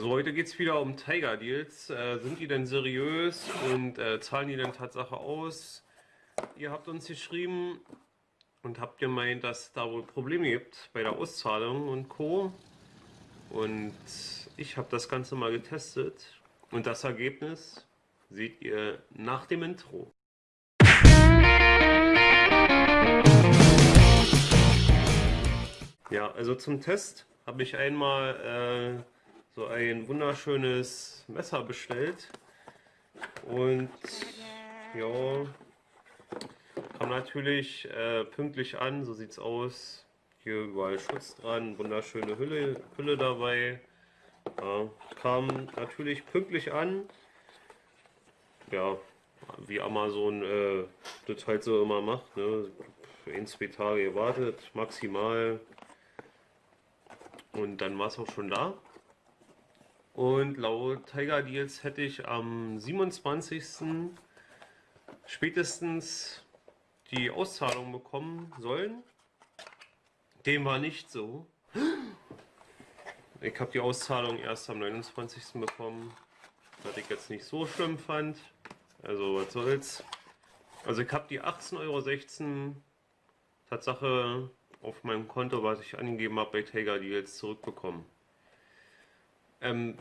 So, heute geht es wieder um Tiger Deals. Äh, sind die denn seriös und äh, zahlen die denn Tatsache aus? Ihr habt uns geschrieben und habt gemeint, dass da wohl Probleme gibt bei der Auszahlung und Co. Und ich habe das Ganze mal getestet und das Ergebnis seht ihr nach dem Intro. Ja, also zum Test habe ich einmal äh, so ein wunderschönes Messer bestellt. Und ja, kam natürlich äh, pünktlich an, so sieht's aus. Hier überall Schutz dran, wunderschöne Hülle, Hülle dabei. Ja, kam natürlich pünktlich an. Ja, wie Amazon äh, das halt so immer macht. Ne? Ein, zwei Tage gewartet, maximal. Und dann war es auch schon da. Und laut Tiger Deals hätte ich am 27. spätestens die Auszahlung bekommen sollen. Dem war nicht so. Ich habe die Auszahlung erst am 29. bekommen, was ich jetzt nicht so schlimm fand. Also was soll's. Also ich habe die 18,16 Euro Tatsache auf meinem Konto, was ich angegeben habe bei Tiger Deals, zurückbekommen. Ähm,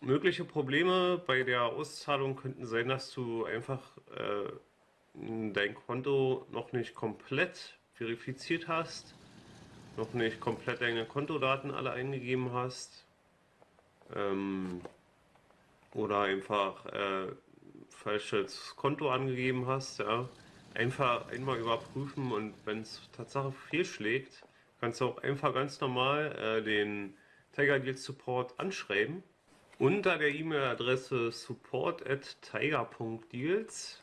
mögliche Probleme bei der Auszahlung könnten sein, dass du einfach äh, dein Konto noch nicht komplett verifiziert hast, noch nicht komplett deine Kontodaten alle eingegeben hast ähm, oder einfach äh, falsches Konto angegeben hast. Ja. Einfach einmal überprüfen und wenn es Tatsache fehlschlägt, kannst du auch einfach ganz normal äh, den Tiger Deals Support anschreiben. Unter der E-Mail-Adresse support at tiger.deals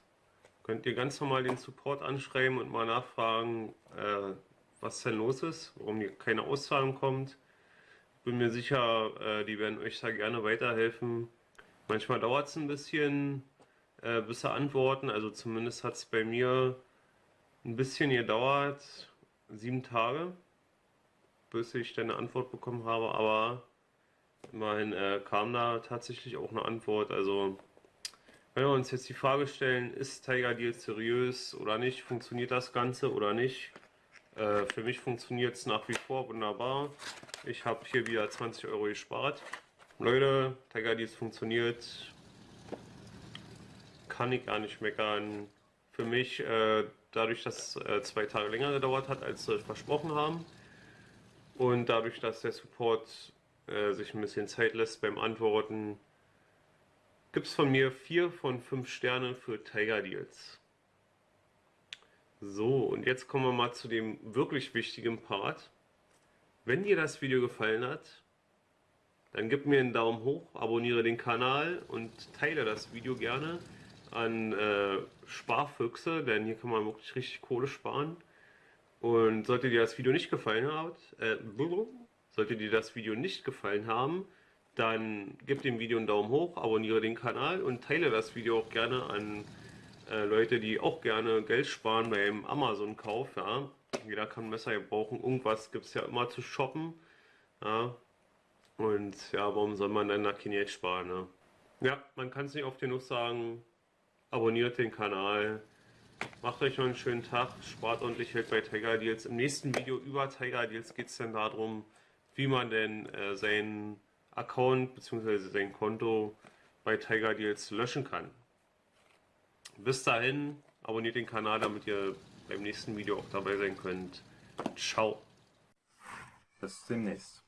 könnt ihr ganz normal den Support anschreiben und mal nachfragen, äh, was denn los ist, warum hier keine Auszahlung kommt. Bin mir sicher, äh, die werden euch da gerne weiterhelfen. Manchmal dauert es ein bisschen, äh, bis sie antworten. Also zumindest hat es bei mir ein bisschen gedauert, sieben Tage bis ich dann eine Antwort bekommen habe, aber immerhin äh, kam da tatsächlich auch eine Antwort. Also wenn wir uns jetzt die Frage stellen, ist Tiger Deal seriös oder nicht, funktioniert das Ganze oder nicht? Äh, für mich funktioniert es nach wie vor wunderbar. Ich habe hier wieder 20 Euro gespart. Leute, Tiger Deals funktioniert. Kann ich gar nicht meckern. Für mich, äh, dadurch, dass es äh, zwei Tage länger gedauert hat, als wir versprochen haben, und dadurch, dass der Support äh, sich ein bisschen Zeit lässt beim Antworten, gibt es von mir 4 von 5 Sternen für Tiger Deals. So, und jetzt kommen wir mal zu dem wirklich wichtigen Part. Wenn dir das Video gefallen hat, dann gib mir einen Daumen hoch, abonniere den Kanal und teile das Video gerne an äh, Sparfüchse, denn hier kann man wirklich richtig Kohle sparen. Und sollte dir das Video nicht gefallen haben, äh, sollte dir das Video nicht gefallen haben, dann gib dem Video einen Daumen hoch, abonniere den Kanal und teile das Video auch gerne an äh, Leute, die auch gerne Geld sparen beim Amazon-Kauf. Ja. Jeder kann Messer brauchen, irgendwas gibt es ja immer zu shoppen. Ja. Und ja, warum soll man dann da kein Geld sparen? Ne? Ja, man kann es nicht oft genug sagen, abonniert den Kanal, Macht euch noch einen schönen Tag, spart ordentlich Geld bei Tiger Deals. Im nächsten Video über Tiger Deals geht es dann darum, wie man denn äh, seinen Account bzw. sein Konto bei Tiger Deals löschen kann. Bis dahin, abonniert den Kanal, damit ihr beim nächsten Video auch dabei sein könnt. Ciao. Bis demnächst.